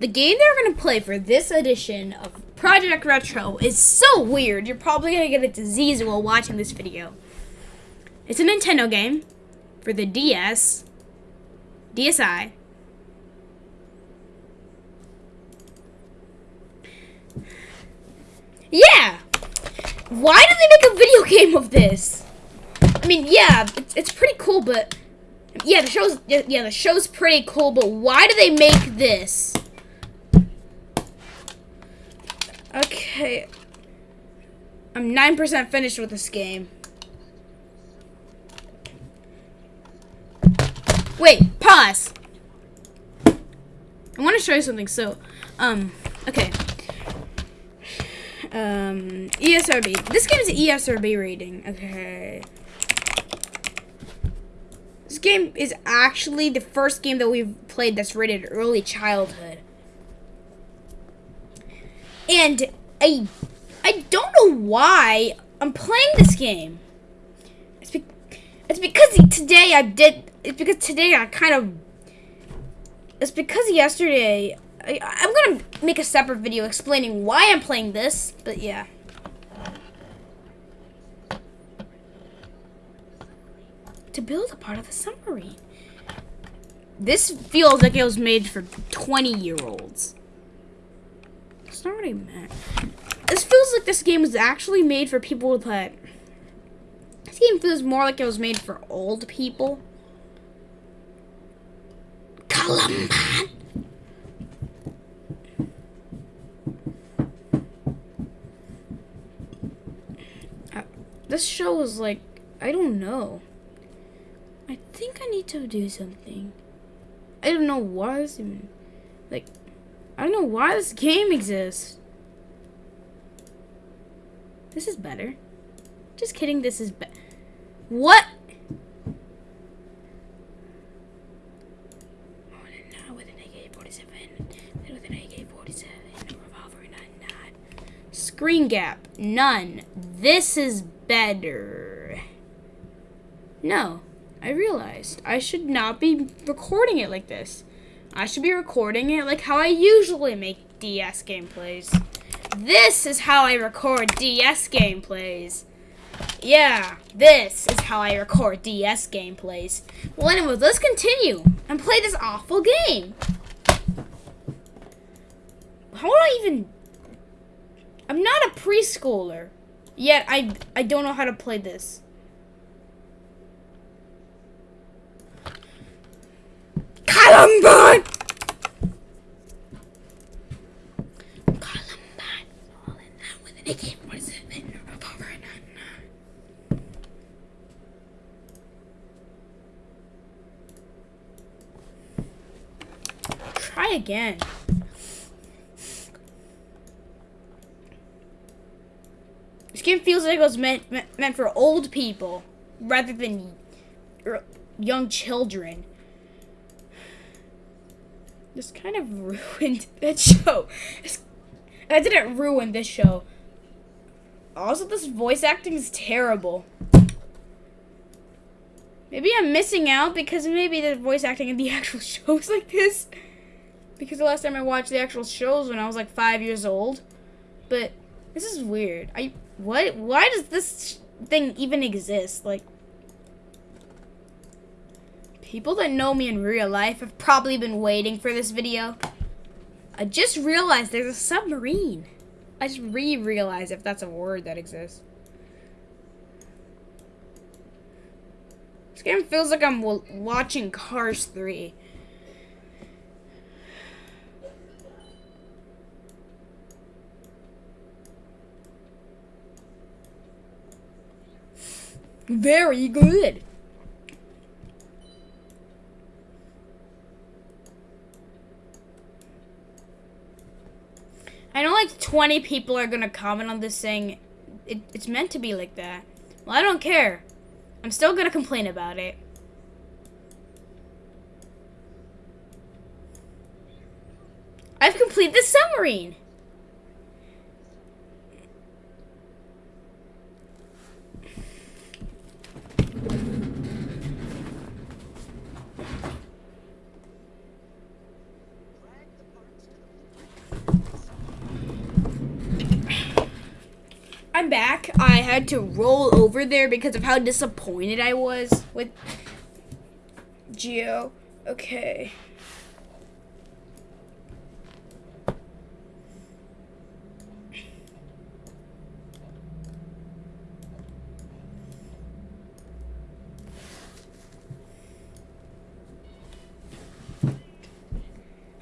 The game they're going to play for this edition of Project Retro is so weird. You're probably going to get a disease while watching this video. It's a Nintendo game for the DS, DSi, Yeah! Why did they make a video game of this? I mean, yeah, it's, it's pretty cool, but... Yeah, the show's... Yeah, the show's pretty cool, but why do they make this? Okay. I'm 9% finished with this game. Wait, pause. I want to show you something. So, um, okay. Um, ESRB. This game is an ESRB rating. Okay. This game is actually the first game that we've played that's rated early childhood. And I, I don't know why I'm playing this game. It's, be it's because today I did. It's because today I kind of. It's because yesterday I, I'm gonna make a separate video explaining why I'm playing this, but yeah. To build a part of the submarine. This feels like it was made for 20 year olds. That's not what I meant. This feels like this game was actually made for people with that. This game feels more like it was made for old people. Columban. Uh, this show is like, I don't know. I think I need to do something. I don't know why this even, like, I don't know why this game exists. This is better. Just kidding, this is better. What? Screen gap, none. This is better. No, I realized I should not be recording it like this. I should be recording it like how I usually make DS gameplays. This is how I record DS gameplays. Yeah, this is how I record DS gameplays. Well, anyways, let's continue and play this awful game. How would I even... I'm not a preschooler. Yet I I don't know how to play this. Columbine! Columbine falling down with an AK-47 Try again. This game feels like it was meant, meant, meant for old people rather than er, young children. This kind of ruined that show. I didn't ruin this show. Also, this voice acting is terrible. Maybe I'm missing out because maybe the voice acting in the actual shows like this. Because the last time I watched the actual shows when I was like five years old. But this is weird. I what? Why does this thing even exist? Like, people that know me in real life have probably been waiting for this video. I just realized there's a submarine. I just re-realized if that's a word that exists. This game feels like I'm watching Cars 3. Very good. I know like 20 people are to comment on this saying it, it's meant to be like that. Well, I don't care. I'm still to complain about it. I've completed the submarine. I'm back. I had to roll over there because of how disappointed I was with Geo. Okay.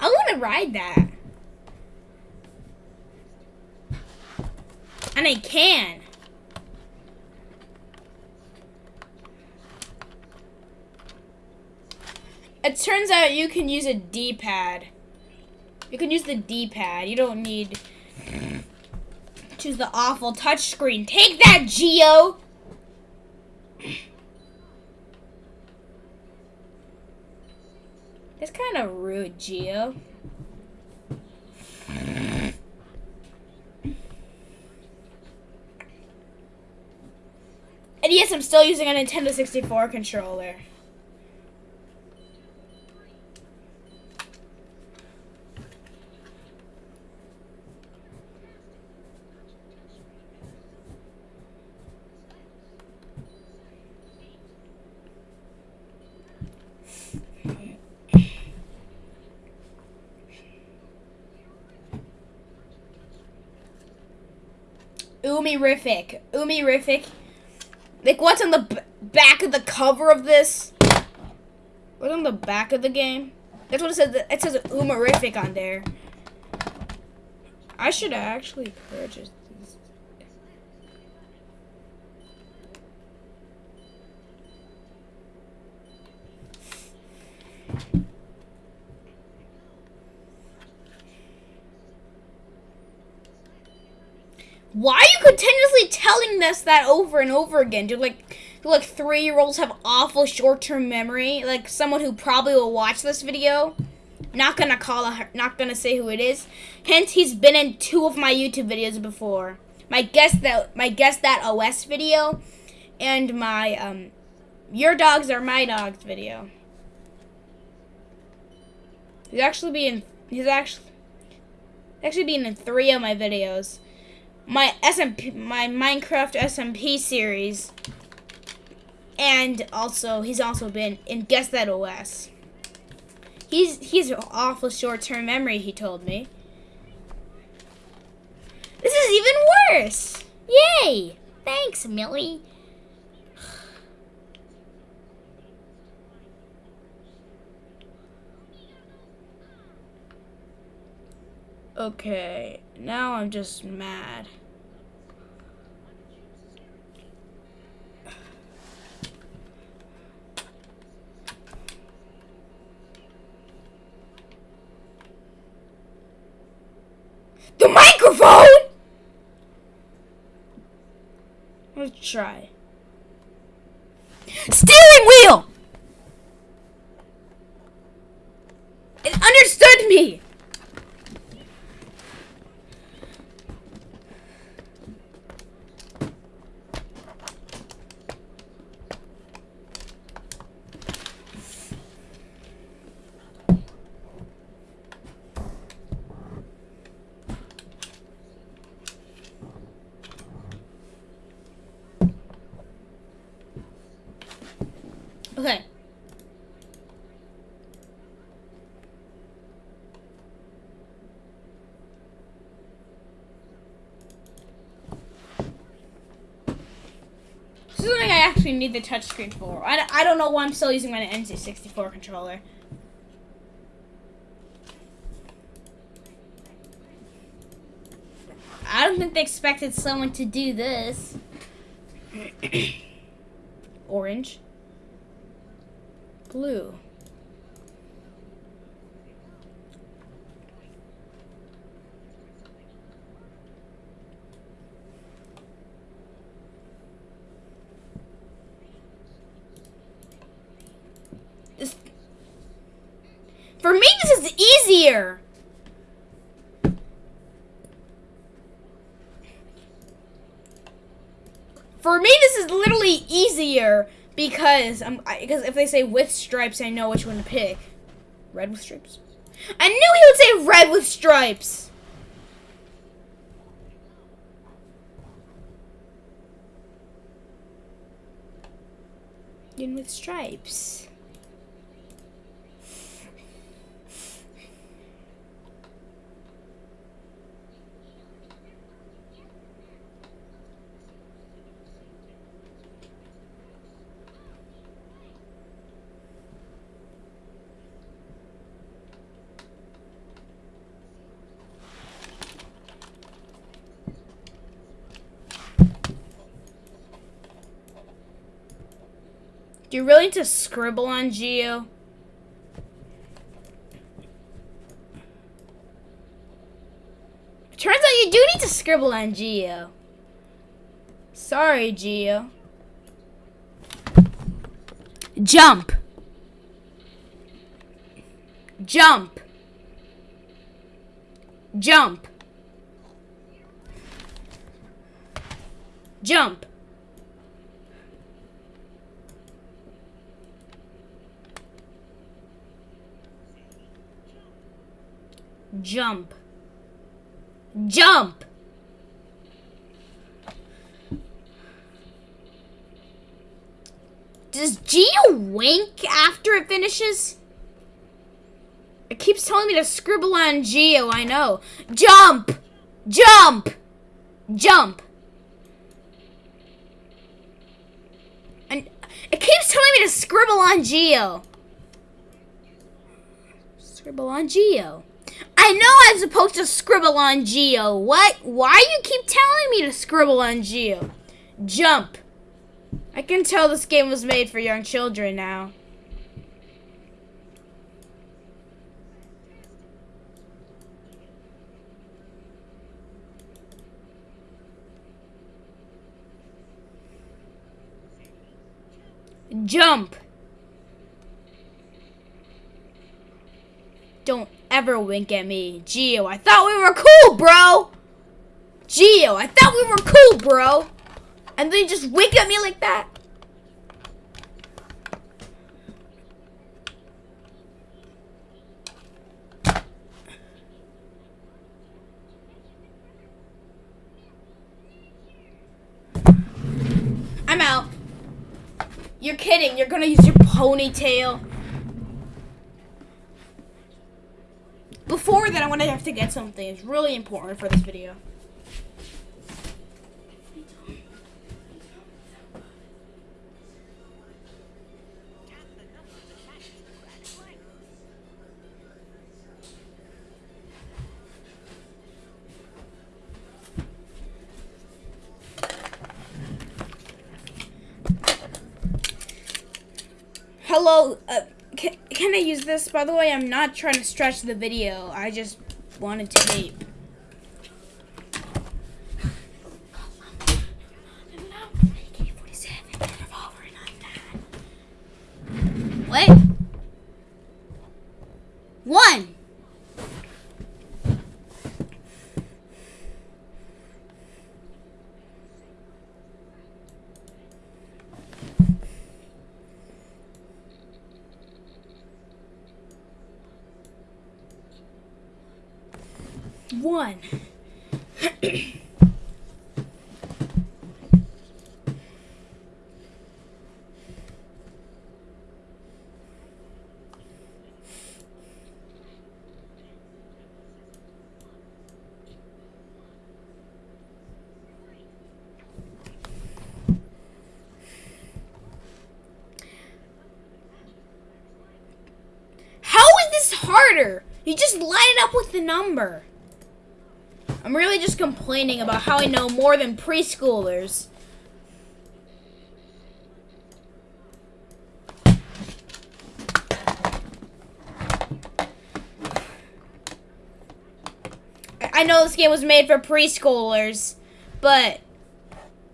I want to ride that. And I can. It turns out you can use a D-pad. You can use the D-pad. You don't need choose the awful touchscreen. Take that, Geo! That's kind of rude, Geo. And yes, I'm still using a Nintendo 64 controller. Umi-rific. Umi-rific. Like, what's on the back of the cover of this? What's on the back of the game? That's what it says. It says Umarific on there. I should actually purchase these. Why are you continuously telling us that over and over again? Do like do like three year olds have awful short term memory? Like someone who probably will watch this video. Not gonna call her not gonna say who it is. Hence he's been in two of my YouTube videos before. My guess that my guess that OS video and my um your dogs are my dogs video. He's actually being he's actually actually being in three of my videos my SMP, my Minecraft SMP series, and also he's also been in Guess That OS. He's he's awful short-term memory. He told me. This is even worse. Yay! Thanks, Milli. Okay, now I'm just mad. The microphone! Let's try. Steering wheel! It understood me! Okay. This is something I actually need the touchscreen for. I, I don't know why I'm still using my NC64 controller. I don't think they expected someone to do this. Orange. Blue. This, for me, this is easier. For me, this is literally easier because I'm because if they say with stripes, I know which one to pick. Red with stripes. I knew he would say red with stripes. In with stripes. Do you really need to scribble on Geo? Turns out you do need to scribble on Geo. Sorry, Geo. Jump. Jump. Jump. Jump. Jump. Jump! Does Geo wink after it finishes? It keeps telling me to scribble on Geo, I know. Jump! Jump! Jump! And it keeps telling me to scribble on Geo. Scribble on Geo. I know I'm supposed to scribble on Geo. What? Why you keep telling me to scribble on Geo? Jump. I can tell this game was made for young children now. Jump. Don't ever wink at me. Geo, I thought we were cool, bro. Geo, I thought we were cool, bro. And then you just wink at me like that. I'm out. You're kidding. You're gonna use your ponytail. Before that, I want to have to get something. It's really important for this video. Hello, uh, can, I use this? By the way, I'm not trying to stretch the video. I just wanted to tape. What? One. One. How is this harder? You just line it up with the number. I'm really just complaining about how I know more than preschoolers. I know this game was made for preschoolers, but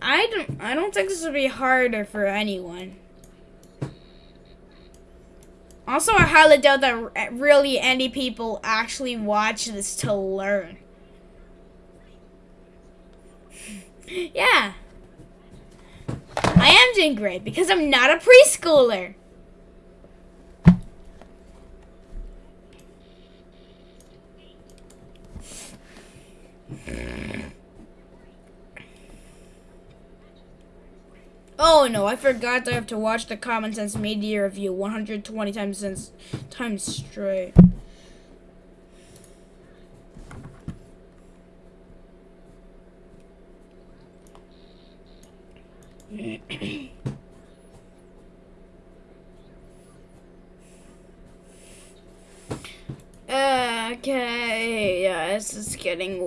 I don't I don't think this would be harder for anyone. Also, I highly doubt that really any people actually watch this to learn. Yeah. I am doing great because I'm not a preschooler. Oh no, I forgot I have to watch the Common Sense Media Review 120 times since times straight. okay, yeah, this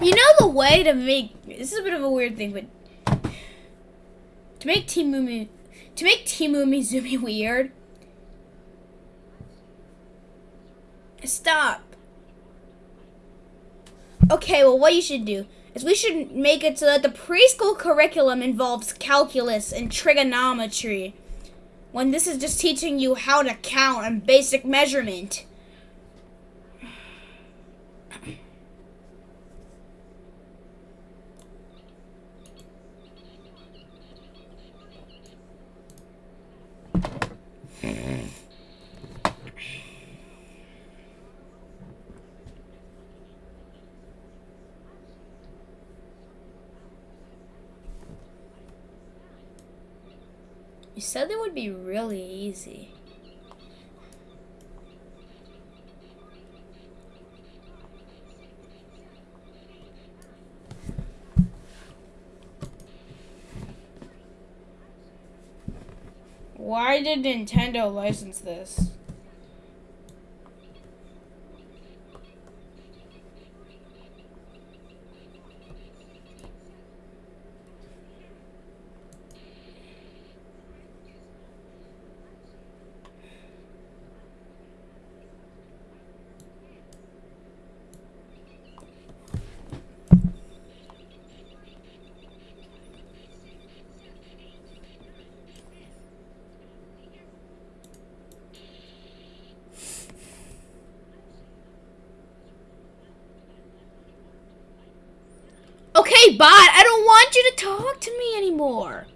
You know the way to make this is a bit of a weird thing, but to make Team Mumi to make Team Umizoomi weird. Stop. Okay, well what you should do is we should make it so that the preschool curriculum involves calculus and trigonometry. When this is just teaching you how to count and basic measurement. You said it would be really easy. Why did Nintendo license this? Bot, I don't want you to talk to me anymore.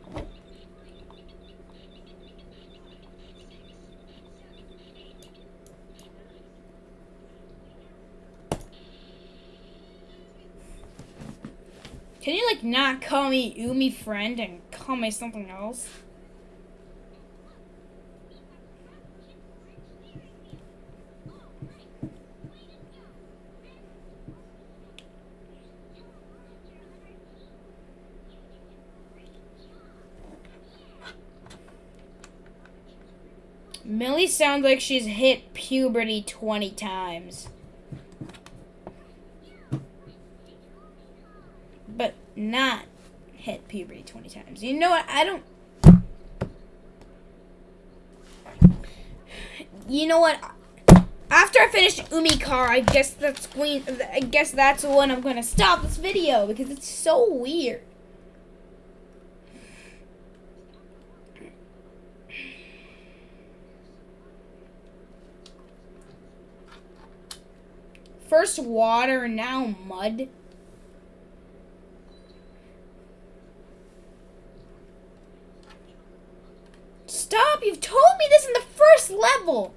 Can you like not call me Umi friend and call me something else? Milli sounds like she's hit puberty 20 times. But not hit puberty 20 times. You know what? I don't. You know what? After I finish Umikar, I guess that's going. I guess that's when I'm gonna stop this video because it's so weird. First water, now mud. Stop! You've told me this in the first level!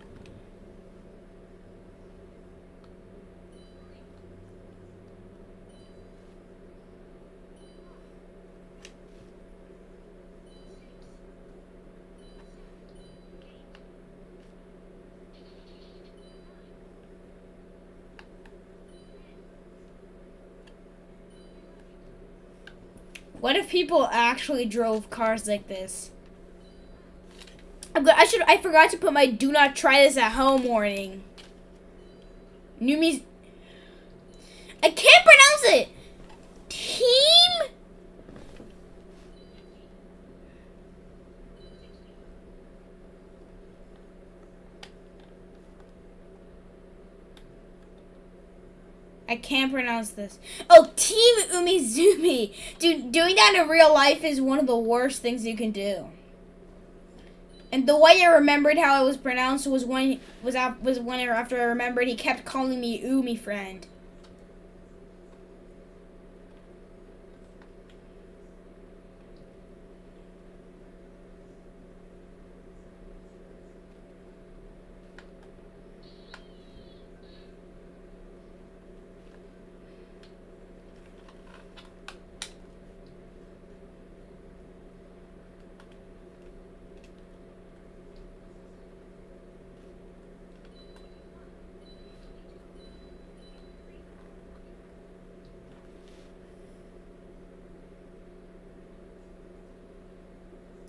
What if people actually drove cars like this? I'm I should. I forgot to put my "Do not try this at home" warning. New me. I can't pronounce it. Team. I can't pronounce this. Oh, Team Umizoomi. Dude, doing that in real life is one of the worst things you can do. And the way I remembered how it was pronounced was when was was after I remembered he kept calling me Umi friend.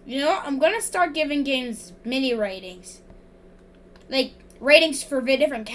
You know. I'm gonna start giving games mini ratings, like ratings for different.